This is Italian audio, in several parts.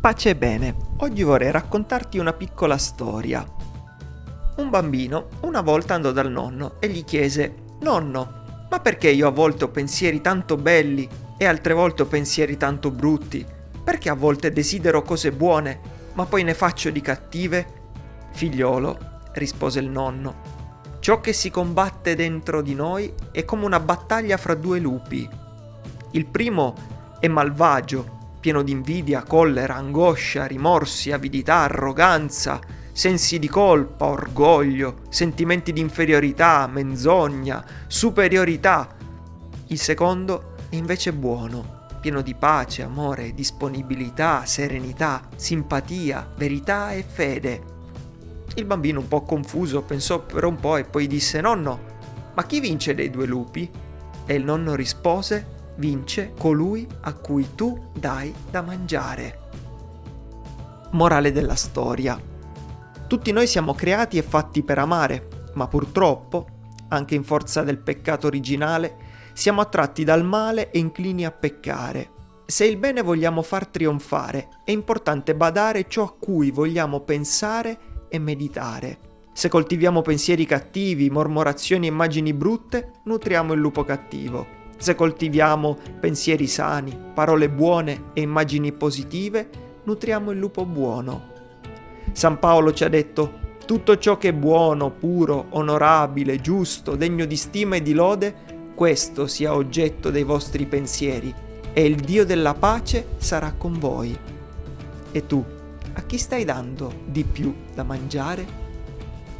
Pace e bene, oggi vorrei raccontarti una piccola storia. Un bambino una volta andò dal nonno e gli chiese Nonno, ma perché io a volte ho pensieri tanto belli e altre volte ho pensieri tanto brutti? Perché a volte desidero cose buone, ma poi ne faccio di cattive? Figliolo, rispose il nonno, ciò che si combatte dentro di noi è come una battaglia fra due lupi. Il primo è malvagio, pieno di invidia, collera, angoscia, rimorsi, avidità, arroganza, sensi di colpa, orgoglio, sentimenti di inferiorità, menzogna, superiorità. Il secondo è invece buono, pieno di pace, amore, disponibilità, serenità, simpatia, verità e fede. Il bambino un po' confuso pensò per un po' e poi disse nonno, ma chi vince dei due lupi? E il nonno rispose vince colui a cui tu dai da mangiare. Morale della storia. Tutti noi siamo creati e fatti per amare, ma purtroppo, anche in forza del peccato originale, siamo attratti dal male e inclini a peccare. Se il bene vogliamo far trionfare, è importante badare ciò a cui vogliamo pensare e meditare. Se coltiviamo pensieri cattivi, mormorazioni e immagini brutte, nutriamo il lupo cattivo. Se coltiviamo pensieri sani, parole buone e immagini positive, nutriamo il lupo buono. San Paolo ci ha detto, tutto ciò che è buono, puro, onorabile, giusto, degno di stima e di lode, questo sia oggetto dei vostri pensieri, e il Dio della pace sarà con voi. E tu, a chi stai dando di più da mangiare?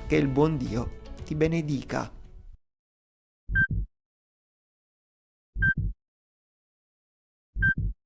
Che il buon Dio ti benedica.